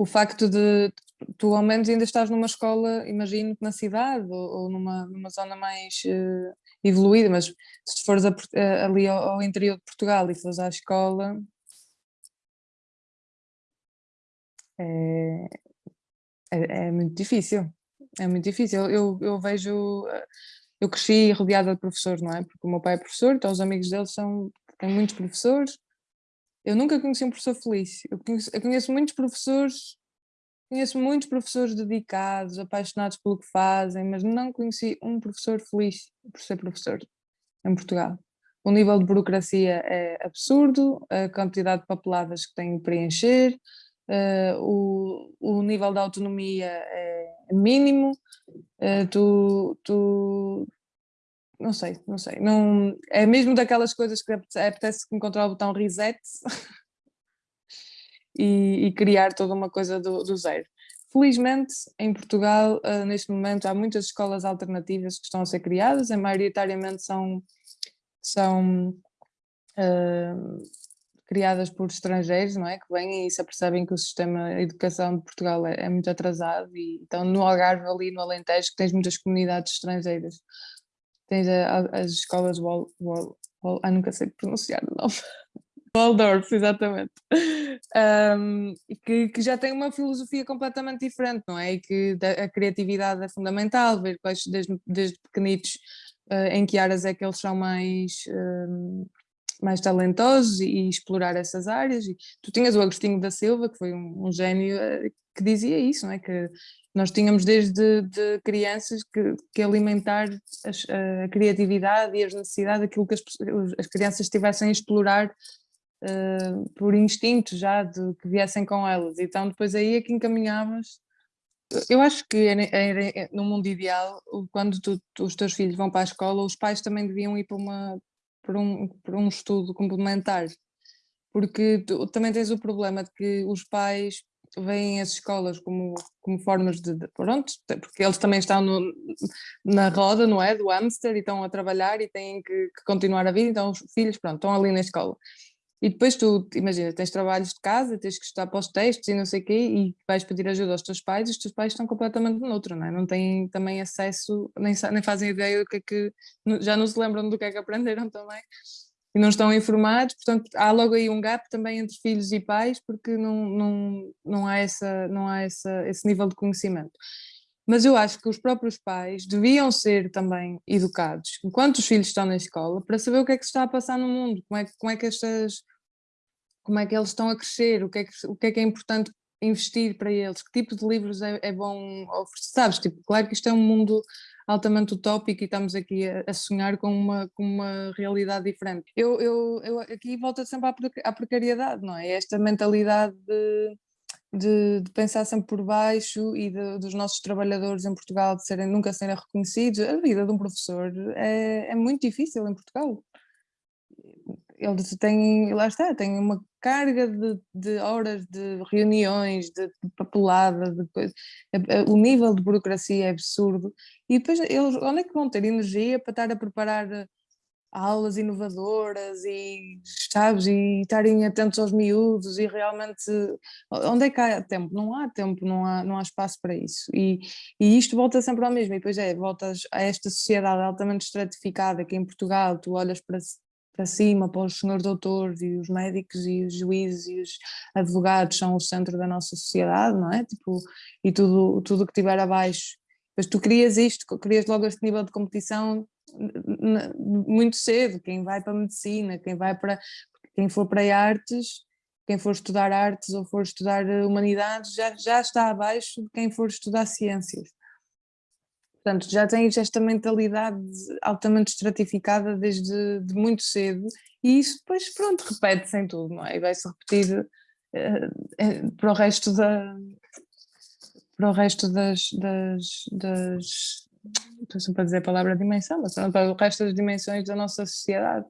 o facto de tu ao menos ainda estás numa escola, imagino na cidade ou, ou numa, numa zona mais uh, evoluída, mas se fores a, a, ali ao, ao, interior de Portugal e fores à escola, é, é, é muito difícil, é muito difícil. Eu, eu vejo, eh, eu cresci rodeada de professores, não é? Porque o meu pai é professor, então os amigos dele são, têm muitos professores. Eu nunca conheci um professor feliz. Eu conheço, eu conheço muitos professores Conheço muitos professores dedicados, apaixonados pelo que fazem, mas não conheci um professor feliz por ser professor em Portugal. O nível de burocracia é absurdo, a quantidade de papeladas que têm que preencher, uh, o, o nível de autonomia é mínimo, uh, tu, tu, não sei, não sei, não, é mesmo daquelas coisas que apetece encontrar o botão reset e, e criar toda uma coisa do, do zero. Felizmente, em Portugal, uh, neste momento, há muitas escolas alternativas que estão a ser criadas, e maioritariamente são, são uh, criadas por estrangeiros, não é? Que vêm e se apercebem que o sistema de educação de Portugal é, é muito atrasado e então no Algarve, ali no Alentejo, que tens muitas comunidades estrangeiras. Tens a, a, as escolas Wall, Wall, Wall, ah, nunca sei pronunciar o nome. Waldorf, exatamente. Um, que, que, já tem uma filosofia completamente diferente, não é? E que a criatividade é fundamental, ver quais, desde, desde pequenitos uh, em que áreas é que eles são mais, uh, mais talentosos e, e, explorar essas áreas. E tu tinhas o Agostinho da Silva, que foi um, um gênio, uh, que dizia isso, não é? Que nós tínhamos desde de crianças que, que alimentar as, a criatividade e as necessidades, aquilo que as, as crianças estivessem a explorar uh, por instinto já de que viessem com elas. Então depois aí é que encaminhavas. Eu acho que no mundo ideal, quando tu, tu, os teus filhos vão para a escola, os pais também deviam ir para, uma, para, um, para um estudo complementar, porque tu também tens o problema de que os pais veem as escolas como, como formas de, de pronto, porque eles também estão no, na roda, não é, do hamster e estão a trabalhar e têm que, que, continuar a vida, então os filhos, pronto, estão ali na escola. E depois tu, imagina, tens trabalhos de casa, tens que estudar para os textos e não sei o quê, e vais pedir ajuda aos teus pais, e os teus pais estão completamente noutro, não é? Não têm também acesso, nem, nem fazem ideia do que é que, já não se lembram do que é que aprenderam também, e não estão informados, portanto há logo aí um gap também entre filhos e pais, porque não, não, não há, essa, não há essa, esse nível de conhecimento. Mas eu acho que os próprios pais deviam ser também educados, enquanto os filhos estão na escola, para saber o que é que se está a passar no mundo, como é, como é que estas como é que eles estão a crescer, o que é que, o que, é, que é importante investir para eles, que tipo de livros é, é bom oferecer, sabes, tipo, claro que isto é um mundo altamente utópico e estamos aqui a, a sonhar com uma, com uma realidade diferente. Eu, eu, eu aqui volto sempre à, precariedade, não é? Esta mentalidade de, de, de, pensar sempre por baixo e de, dos nossos trabalhadores em Portugal de serem, nunca serem reconhecidos, a vida de um professor é, é muito difícil em Portugal eles têm, lá está, têm uma carga de, de horas de reuniões, de, de papelada, de coisa. o nível de burocracia é absurdo e depois eles, onde é que vão ter energia para estar a preparar eh, aulas inovadoras e, sabes, e estarem atentos aos miúdos e realmente, onde é que há tempo? Não há tempo, não há, não há espaço para isso e, e isto volta sempre ao mesmo e depois é, voltas a esta sociedade altamente estratificada que em Portugal tu olhas para para cima, para os senhores doutores e os médicos e os juízes e os advogados são o centro da nossa sociedade, não é? Tipo, e tudo tudo que tiver abaixo. Mas tu crias isto, crias logo este nível de competição muito cedo, quem vai para a medicina, quem vai para, quem for para artes, quem for estudar artes ou for estudar humanidades já, já está abaixo de quem for estudar ciências. Portanto, já tens esta mentalidade altamente estratificada desde de muito cedo e isso depois, pronto, repete-se em tudo, não é? E vai-se repetir uh, para o resto da... para o resto das... das, das estou sempre a dizer a palavra dimensão, mas para o resto das dimensões da nossa sociedade.